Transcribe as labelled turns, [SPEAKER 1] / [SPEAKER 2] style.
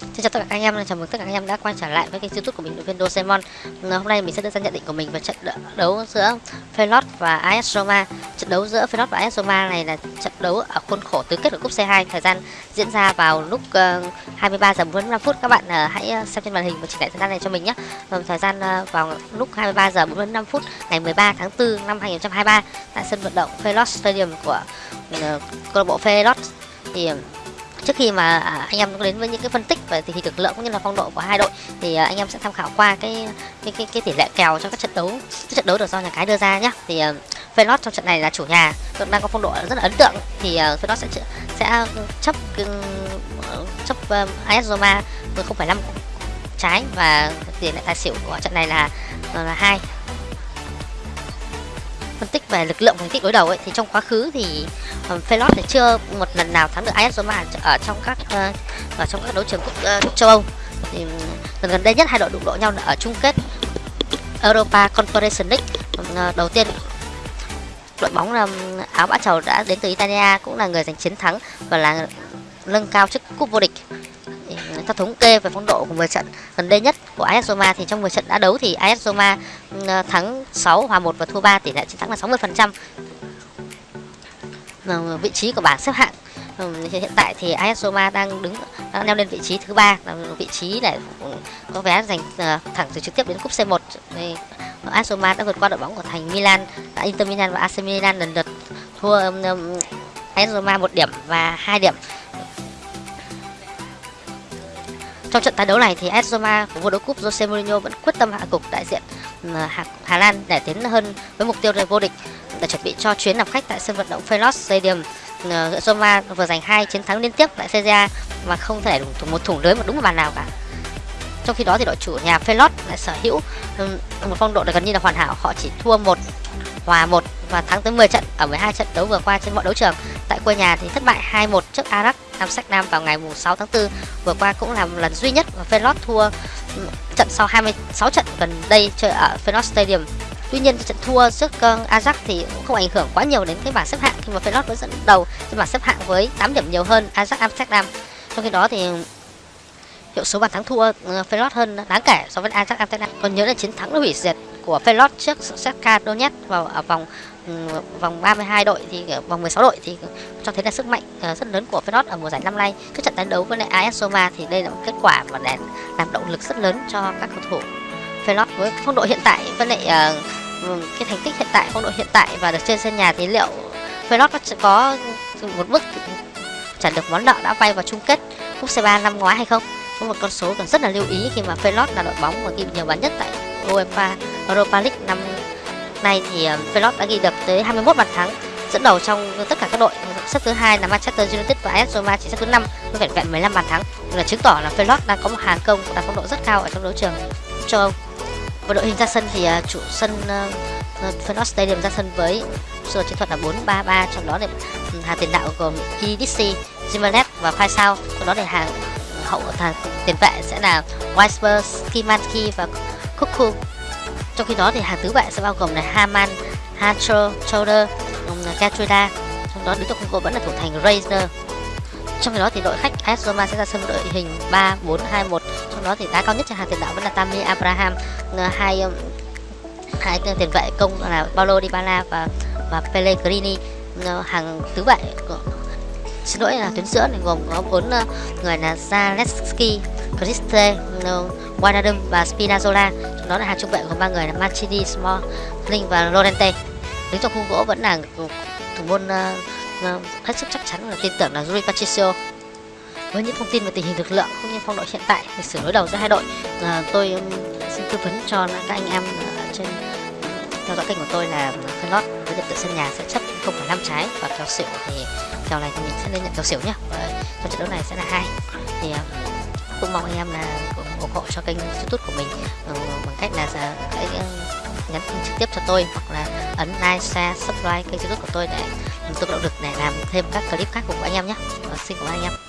[SPEAKER 1] Xin chào tất cả anh em, chào mừng tất cả anh em đã quay trở lại với kênh youtube của mình, đội viên Dosemon Hôm nay mình sẽ đưa ra nhận định của mình về trận đấu giữa Felot và AS Roma. Trận đấu giữa Felot và AS Roma này là trận đấu ở khuôn khổ tứ kết của cúp C2 Thời gian diễn ra vào lúc ờ, 23 giờ 45 phút. Các bạn ờ, hãy ờ, xem trên màn hình và chỉnh lại thời gian này cho mình nhé. Thời gian vào lúc 23 giờ 45 phút ngày 13 tháng 4 năm 2023 Tại sân vận động Felot Stadium của câu lạc bộ Felot Thì trước khi mà à, anh em đến với những cái phân tích về tình hình lực lượng cũng như là phong độ của hai đội thì à, anh em sẽ tham khảo qua cái cái cái, cái tỷ lệ kèo trong các trận đấu các trận đấu được do nhà cái đưa ra nhé thì uh, trong trận này là chủ nhà đang có phong độ rất là ấn tượng. Thì uh, sẽ sẽ chấp chấp AS Roma 0,5 trái và tỷ lệ tài xỉu của trận này là là hai phân tích về lực lượng thành tích đối đầu ấy thì trong quá khứ thì ờ, um, Felot thì chưa một lần nào thắng được AS Roma ở trong các uh, ở trong các đấu trường quốc uh, châu Âu. Thì gần gần đây nhất hai đội đụng độ nhau ở chung kết Europa Conference League. Uh, đầu tiên đội bóng um, áo bã trầu đã đến từ Italia cũng là người giành chiến thắng và là nâng cao chức cúp vô địch theo thống kê về phong độ của 10 trận gần đây nhất của AS Roma thì trong 10 trận đã đấu thì AS Roma ừ, ờ, thắng 6 hòa 1 và thua 3 tỷ lệ chiến thắng là 60%. Vị trí của bảng xếp hạng ừ, hiện tại thì AS Roma đang đứng, đang leo lên vị trí thứ ba. Là vị trí để ừ, có vé giành ờ, thẳng từ trực tiếp đến cúp C1 AS Roma đã vượt qua đội bóng của thành Milan đã Inter Milan và AC Milan lần lượt thua AS Roma một điểm và hai điểm. Trong trận tái đấu này thì AS Roma của vô địch cúp Jose Mourinho vẫn quyết tâm hạ cục đại diện ừ, Hà Hà Lan để tiến hơn với mục tiêu là vô địch để chuẩn bị cho chuyến làm khách tại sân vận động Feyenoord Stadium. Ừ, Roma vừa giành hai chiến thắng liên tiếp tại Serie mà không thể đủ một thủng lưới một đúng một bàn nào cả. Trong khi đó thì đội chủ nhà Feyenoord lại sở hữu ừ, một phong độ gần như là hoàn hảo, họ chỉ thua một hòa một và thắng tới 10 trận ở 12 trận đấu vừa qua trên mọi đấu trường. Tại quê nhà thì thất bại 2-1 trước Ajax, Nam Sách Nam vào ngày 6 tháng 4 vừa qua cũng là một lần duy nhất mà Feyenoord thua ừ, trận sau 26 trận gần đây chơi ở Feyenoord Stadium. Tuy nhiên trận thua trước ờ, Ajax thì cũng không ảnh hưởng quá nhiều đến cái bảng xếp hạng khi mà Feyenoord vẫn dẫn đầu trên bảng xếp hạng với 8 điểm nhiều hơn Ajax Amsterdam. Trong khi đó thì hiệu số bàn thắng thua ờ, Feyenoord hơn đáng kể so với Ajax Amsterdam. Còn nhớ là chiến thắng hủy diệt của Felot trước Shakhtar Donetsk vào ở vòng ừ, vòng 32 đội thì vòng 16 đội thì cho thấy là sức mạnh ờ, rất lớn của Feyenoord ở mùa giải năm nay. Cái trận tái đấu với lại AS Roma thì đây là một kết quả mà để làm động lực rất lớn cho các cầu thủ Feyenoord với phong độ hiện tại với lại ờ, ừ, cái thành tích hiện tại, phong độ hiện tại và được trên sân nhà thì liệu Feyenoord có một bước trả được món nợ đã vay vào chung kết cúp C3 năm ngoái hay không? Có một con số cần rất là lưu ý khi mà Feyenoord là đội bóng mà ghi nhiều bàn nhất tại UEFA Europa League năm nay thì ờ, Feyenoord đã ghi được tới 21 bàn thắng dẫn đầu trong tất cả các đội. Xếp thứ hai là Manchester United và AS Roma chỉ xếp thứ năm với vẹn vẹn 15 bàn thắng. Là chứng tỏ là Feyenoord đang có một hàng công đạt phong độ rất cao ở trong đấu trường châu Âu. Và đội hình ra sân thì ờ, chủ sân ờ, Feyenoord Stadium ra sân với sơ chiến thuật là 4-3-3 trong đó thì ừ, hàng tiền đạo gồm EDC, Zimanet và Faisal. Trong đó thì hàng hậu hàng tiền vệ sẽ là Weisberg, Kimanki và Kuku trong khi đó thì hàng tứ vệ sẽ bao gồm là Haman, Hatcher, Choder, à, Katrina trong đó đứng trong khung vẫn là thủ thành Razor. Trong khi đó thì đội khách AS Roma sẽ ra sân đội hình 3 4 2 1 trong đó thì đá cao nhất cho hàng tiền đạo vẫn là Tammy Abraham à, hai um, hai tiền vệ công là Paulo Dybala và và Pellegrini ờ, hàng tứ vệ xin lỗi là tuyến giữa này gồm có bốn ờ, người là Zaleski, Kriste Wijnaldum và Spinazzola trong đó là hàng trung vệ của ba người là Mancini, Smalling và Lorente. Đứng trong khung gỗ vẫn là thủ môn uh, hết sức chắc chắn là tin tưởng là Rui Patricio. Với những thông tin về tình hình lực lượng cũng như phong độ hiện tại lịch sử đối đầu giữa hai đội uh, tôi um, xin tư vấn cho các anh em uh, trên theo dõi kênh của tôi là Felot với điểm tựa sân nhà sẽ chấp 0,5 trái và kèo xỉu thì kèo này thì mình sẽ lên nhận kèo xỉu nhé và trong trận đấu này sẽ là hai. Thì uh, cũng mong anh em là ủng hộ cho kênh youtube của mình ờ, bằng cách là hãy ờ, nhắn tin trực tiếp cho tôi hoặc là ấn like, share, subscribe kênh youtube của tôi để tôi có động lực để làm thêm các clip khác cùng anh em nhé. Vâng, xin cảm ơn anh em.